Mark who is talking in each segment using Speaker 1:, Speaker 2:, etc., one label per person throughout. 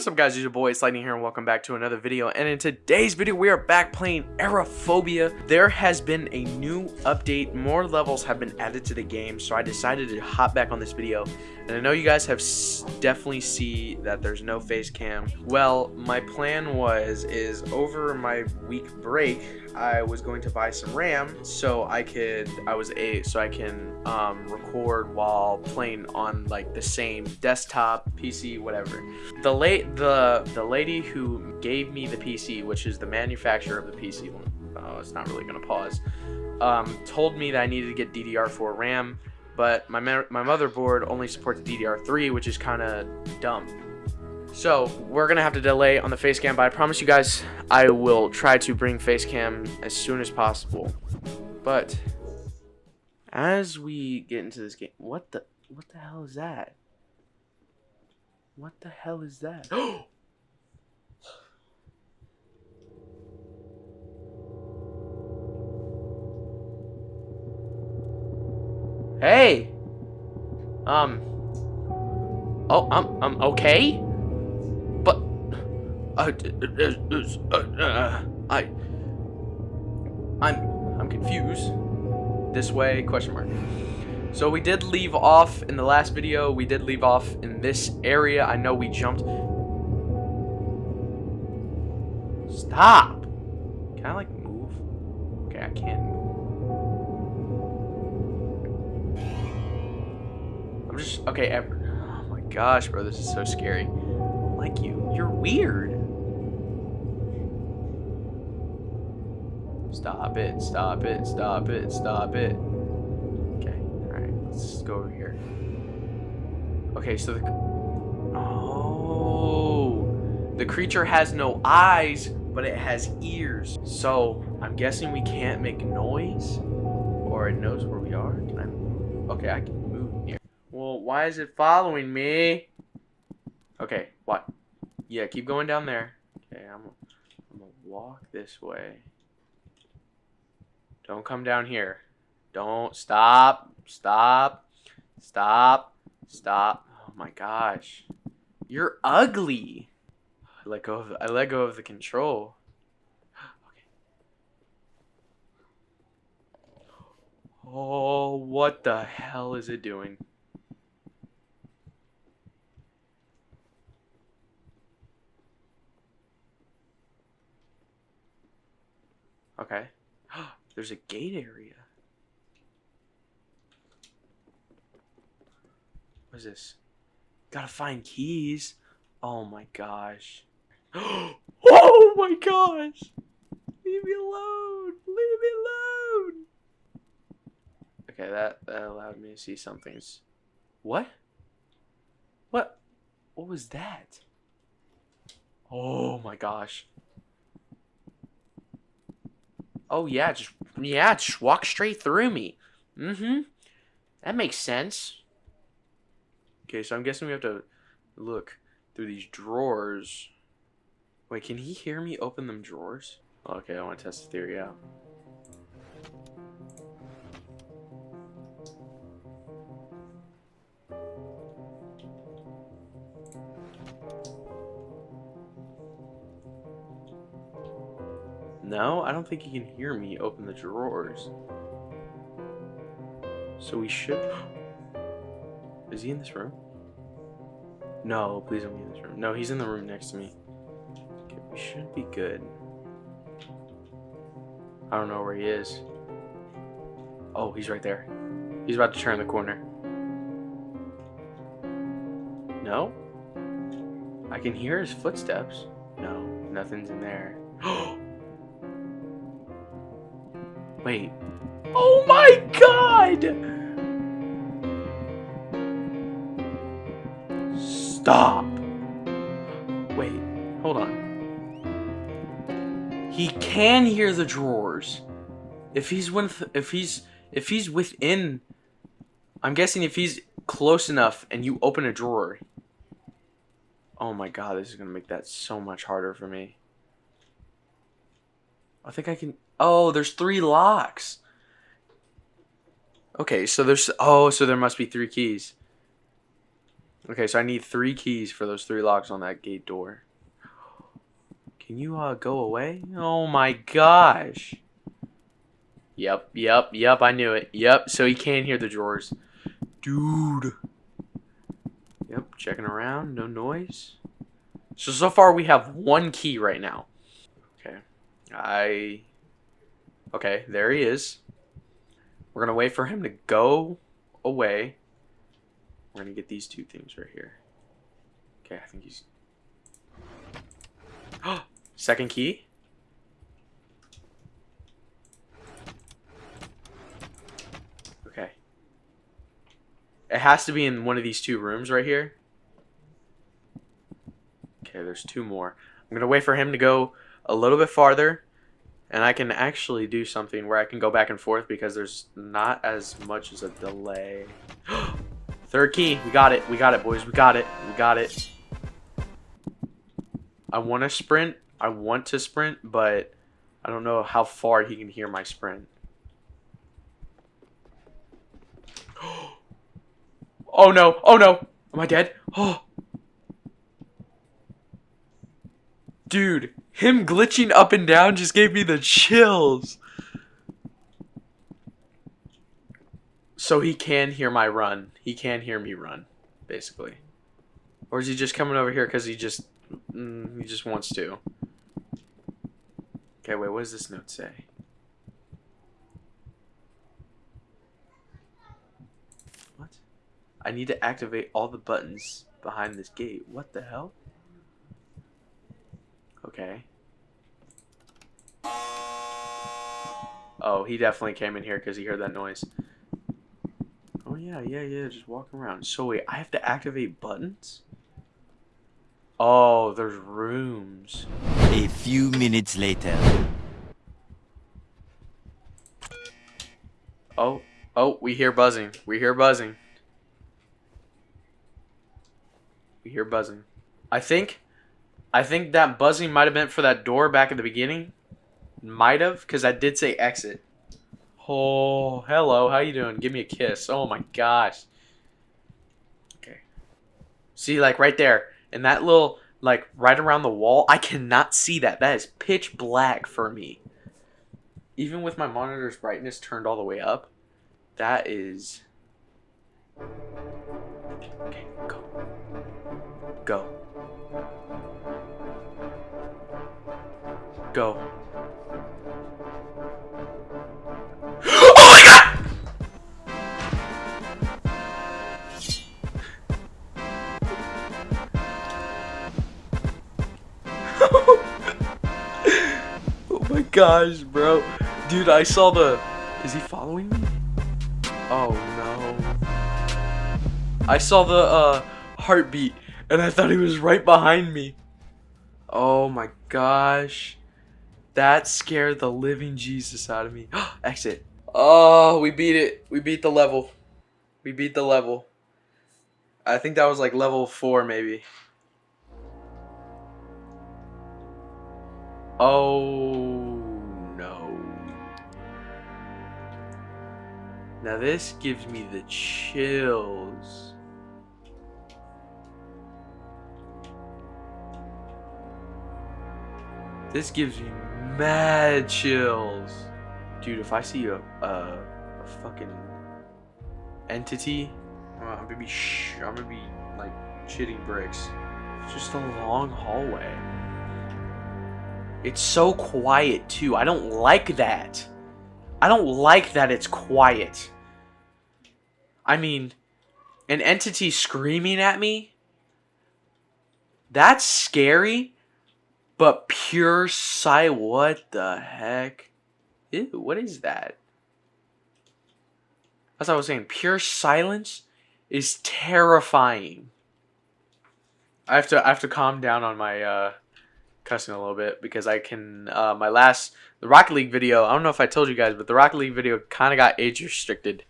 Speaker 1: is up guys, it's your boy, it's Lightning here and welcome back to another video. And in today's video, we are back playing Apeirophobia. There has been a new update, more levels have been added to the game, so I decided to hop back on this video. And I know you guys have definitely see that there's no face cam. Well, my plan was, is over my week break, I was going to buy some RAM so I could, I was a, so I can um, record while playing on like the same desktop, PC, whatever. The late, the, the lady who gave me the PC, which is the manufacturer of the PC, oh, it's not really gonna pause, um, told me that I needed to get DDR4 RAM, but my, my motherboard only supports DDR3, which is kind of dumb. So we're gonna have to delay on the face cam, but I promise you guys I will try to bring face cam as soon as possible. But as we get into this game, what the what the hell is that? What the hell is that? hey. Um. Oh, I'm I'm okay. Uh, uh, uh, I, I'm, I'm confused. This way? Question mark. So we did leave off in the last video. We did leave off in this area. I know we jumped. Stop. Can I like move? Okay, I can't move. I'm just okay. ever. Oh my gosh, bro, this is so scary. I like you. You're weird. Stop it, stop it, stop it, stop it. Okay, alright, let's go over here. Okay, so the... Oh! The creature has no eyes, but it has ears. So, I'm guessing we can't make noise? Or it knows where we are? Can I? Okay, I can move here. Well, why is it following me? Okay, what? Yeah, keep going down there. Okay, I'm, I'm gonna walk this way. Don't come down here. Don't. Stop. Stop. Stop. Stop. Oh my gosh. You're ugly. I let go of, I let go of the control. okay. Oh, what the hell is it doing? Okay. Oh, There's a gate area. What is this? Gotta find keys. Oh my gosh. oh my gosh! Leave me alone! Leave me alone! Okay, that, that allowed me to see something's... What? What? What was that? Oh my gosh. Oh yeah, just yeah, just walk straight through me. Mm-hmm. That makes sense. Okay, so I'm guessing we have to look through these drawers. Wait, can he hear me open them drawers? Okay, I want to test the theory out. No, I don't think he can hear me open the drawers. So we should... Is he in this room? No, please don't be in this room. No, he's in the room next to me. Okay, we should be good. I don't know where he is. Oh, he's right there. He's about to turn the corner. No? I can hear his footsteps. No, nothing's in there. Wait. Oh my god! Stop. Wait, hold on. He can hear the drawers. If he's with if he's if he's within I'm guessing if he's close enough and you open a drawer. Oh my god, this is going to make that so much harder for me. I think I can Oh, there's three locks. Okay, so there's oh, so there must be three keys. Okay, so I need three keys for those three locks on that gate door. Can you uh go away? Oh my gosh. Yep, yep, yep, I knew it. Yep, so he can't hear the drawers. Dude. Yep, checking around, no noise. So, so far we have one key right now. Okay. I... Okay, there he is. We're gonna wait for him to go away. We're gonna get these two things right here. Okay, I think he's... Second key? Okay. It has to be in one of these two rooms right here. Okay, there's two more. I'm going to wait for him to go a little bit farther. And I can actually do something where I can go back and forth because there's not as much as a delay. Third key. We got it. We got it, boys. We got it. We got it. I want to sprint. I want to sprint, but I don't know how far he can hear my sprint. oh no. Oh no. Am I dead? Oh. Dude, him glitching up and down just gave me the chills. So he can hear my run. He can hear me run, basically. Or is he just coming over here because he just mm, he just wants to? Okay, wait, what does this note say? What? I need to activate all the buttons behind this gate. What the hell? Okay. Oh, he definitely came in here because he heard that noise. Oh, yeah, yeah, yeah, just walking around. So, wait, I have to activate buttons? Oh, there's rooms.
Speaker 2: A few minutes later.
Speaker 1: Oh, oh, we hear buzzing. We hear buzzing. We hear buzzing. I think I think that buzzing might have been for that door back at the beginning. Might have, because I did say exit. Oh, hello. How you doing? Give me a kiss. Oh my gosh. Okay. See, like right there, in that little, like right around the wall, I cannot see that. That is pitch black for me. Even with my monitor's brightness turned all the way up, that is... Okay, go. Go. Go. oh my god! oh my gosh, bro. Dude, I saw the... Is he following me? Oh no. I saw the uh, heartbeat and I thought he was right behind me. Oh my gosh. That scared the living Jesus out of me. Exit. Oh, we beat it. We beat the level. We beat the level. I think that was like level 4 maybe. Oh no. Now this gives me the chills. This gives me mad chills. Dude, if I see a, a, a fucking entity, I'm gonna be I'm gonna be like shitting bricks. It's just a long hallway. It's so quiet too. I don't like that. I don't like that it's quiet. I mean, an entity screaming at me? That's scary. But pure sight, what the heck? Ew, what is that? As I was saying, pure silence is terrifying. I have to I have to calm down on my uh, cussing a little bit because I can uh, my last the Rocket League video. I don't know if I told you guys, but the Rocket League video kind of got age restricted,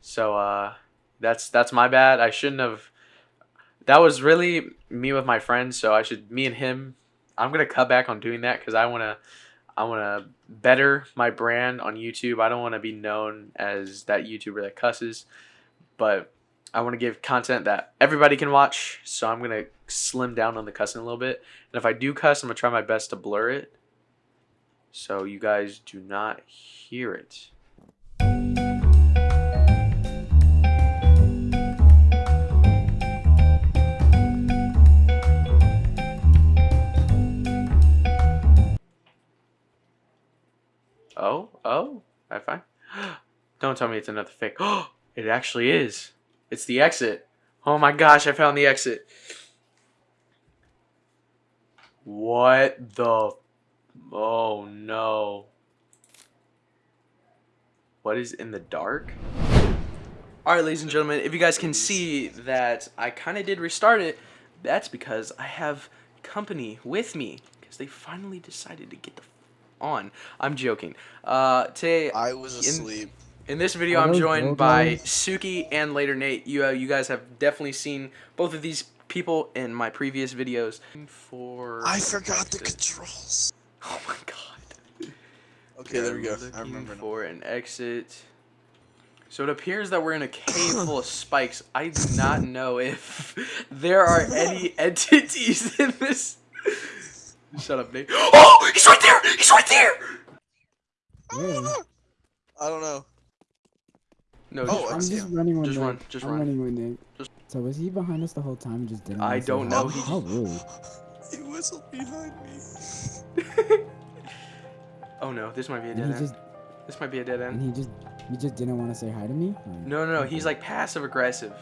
Speaker 1: so uh, that's that's my bad. I shouldn't have. That was really me with my friends, so I should me and him I'm gonna cut back on doing that because I wanna I wanna better my brand on YouTube. I don't want to be known as that YouTuber that cusses, but I want to give content that everybody can watch, so I'm gonna slim down on the cussing a little bit. And if I do cuss, I'm gonna try my best to blur it, so you guys do not hear it. Oh, oh, I find. Don't tell me it's another fake. Oh, it actually is. It's the exit. Oh my gosh, I found the exit. What the? Oh no. What is in the dark? Alright, ladies and gentlemen, if you guys can see that I kind of did restart it, that's because I have company with me. Because they finally decided to get the on. I'm joking. Uh, today,
Speaker 3: I was
Speaker 1: in-
Speaker 3: asleep.
Speaker 1: in this video, I'm
Speaker 4: Hello,
Speaker 1: joined by. Suki and later Nate. You uh, you guys have definitely seen both of these people in my previous videos. For
Speaker 3: I forgot the controls.
Speaker 1: Oh my god.
Speaker 3: Okay, there we go. I remember. now.
Speaker 1: for an exit. So it appears that we're in a cave full of spikes. I do not know if there are any entities in this. Shut up, Nate. Oh, he's right there! He's right there!
Speaker 4: Really?
Speaker 3: I don't know.
Speaker 1: No,
Speaker 3: Oh,
Speaker 1: just
Speaker 4: I'm
Speaker 1: run.
Speaker 4: just running with
Speaker 1: Just
Speaker 4: Nick.
Speaker 1: run, just
Speaker 4: I'm
Speaker 1: run.
Speaker 4: running with Nick.
Speaker 1: Just-
Speaker 4: So was he behind us the whole time and just didn't?
Speaker 1: I don't know, he
Speaker 4: How rude.
Speaker 3: He whistled behind me.
Speaker 1: oh no, this might be a dead
Speaker 4: he
Speaker 1: end.
Speaker 4: just
Speaker 1: This might be a dead end.
Speaker 4: and he just he just didn't want to say hi to me. Like,
Speaker 1: No, no, no.
Speaker 4: okay.
Speaker 1: He's like passive aggressive.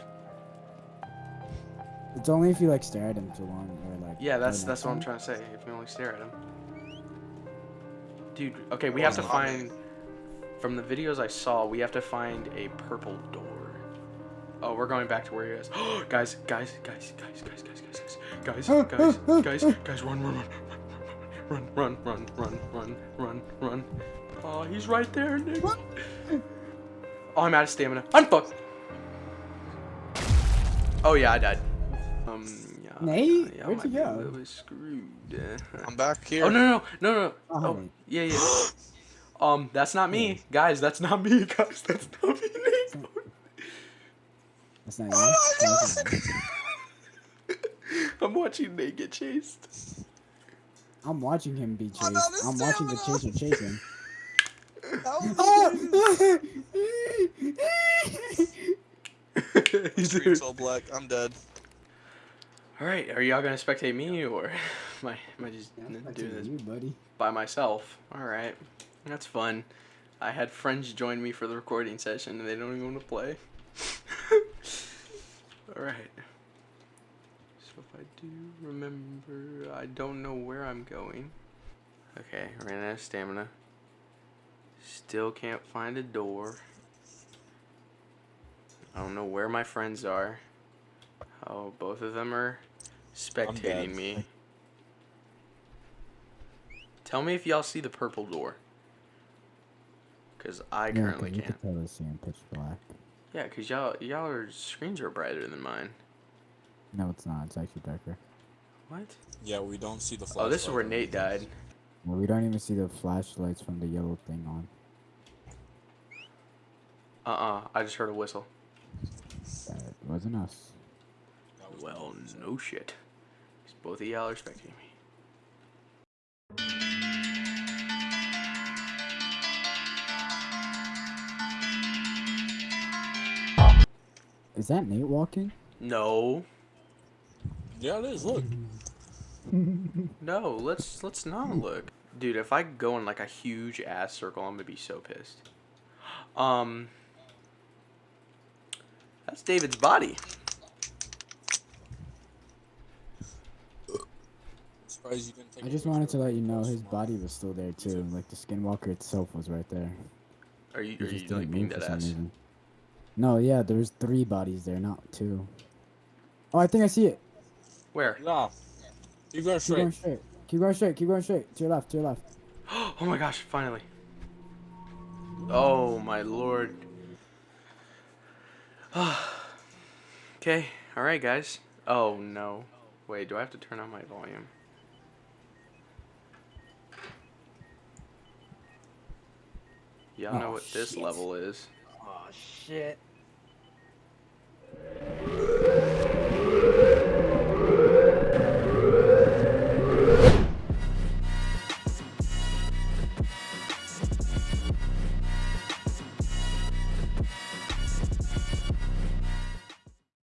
Speaker 4: It's only if you like stare at him too long or like.
Speaker 1: Yeah, that's that's what I'm trying to say. If you only stare at him. Dude, okay, we have to find from the videos I saw, we have to find a purple door. Oh, we're going back to where he is. guys, guys, guys, guys, guys, guys, guys, guys, guys, guys, guys, guys, run, run, run, run, run, run, run, run, run. run. Oh, he's right there, Nick. Oh, I'm out of stamina. I'm fucked. Oh yeah, I died. Um.
Speaker 4: Nate?
Speaker 1: yeah,
Speaker 4: Where'd
Speaker 1: might
Speaker 4: you
Speaker 1: be a
Speaker 4: go?
Speaker 1: little bit screwed. uh.
Speaker 3: I'm back here.
Speaker 1: Oh no no no no no.
Speaker 4: Oh,
Speaker 1: Oh yeah yeah. Um, that's not me, guys. That's not me, guys. That's not me. Nate.
Speaker 4: That's not
Speaker 3: Oh
Speaker 4: you.
Speaker 3: my God.
Speaker 1: I'm watching Nate get chased.
Speaker 4: I'm watching him be chased.
Speaker 3: out of
Speaker 4: I'm watching the
Speaker 3: stamina.
Speaker 4: chaser chase him.
Speaker 3: Help me.
Speaker 1: He's
Speaker 3: Screen's all black. I'm dead.
Speaker 1: All right, are y'all gonna spectate me or am I, am I just
Speaker 4: Yeah,
Speaker 1: doing this
Speaker 4: you, buddy.
Speaker 1: by myself? All right, that's fun. I had friends join me for the recording session and they don't even want to play. All right. So if I do remember, I don't know where I'm going. Okay, ran out of stamina. Still can't find a door. I don't know where my friends are. Oh, both of them are spectating me. Tell me if y'all see the purple door. Cause I
Speaker 4: Yeah,
Speaker 1: currently
Speaker 4: 'cause you
Speaker 1: can't.
Speaker 4: could tell it's in pitch black.
Speaker 1: Yeah, cause y'all y'all are screens are brighter than mine.
Speaker 4: No, it's not. It's actually darker.
Speaker 1: What?
Speaker 5: Yeah, we don't see the flashlight.
Speaker 1: Oh, this is where Nate died.
Speaker 4: Well, we don't even see the flashlights from the yellow thing on.
Speaker 1: Uh uh I just heard a whistle.
Speaker 4: That wasn't us.
Speaker 5: That was
Speaker 1: Well,
Speaker 5: Nate's.
Speaker 1: no shit. 'Cause both of y'all are spectating me.
Speaker 4: Is that Nate walking?
Speaker 1: No,
Speaker 5: Yeah, it is. Look.
Speaker 1: no. Let's let's not look, dude. If I go in like a huge ass circle, I'm gonna be so pissed. Um, that's David's body.
Speaker 5: Surprised you didn't take
Speaker 4: I
Speaker 5: a
Speaker 4: just wanted to let you know his body was still there too. Like the skinwalker itself was right there.
Speaker 1: Are you are
Speaker 4: just
Speaker 1: you like
Speaker 4: didn't
Speaker 1: being
Speaker 4: move for some
Speaker 1: ass?
Speaker 4: reason. No, yeah, there's three bodies there, not two. Oh, I think I see it.
Speaker 1: Where?
Speaker 5: Yeah. You go
Speaker 4: Keep going
Speaker 5: straight.
Speaker 4: straight. Keep going straight. Keep going straight. To your left. To your left.
Speaker 1: Oh my gosh! Finally. Oh my lord. okay. All right, guys. Oh no. Wait. Do I have to turn on my volume? Y'all
Speaker 4: oh,
Speaker 1: know what
Speaker 4: shit.
Speaker 1: this level is.
Speaker 4: Oh shit.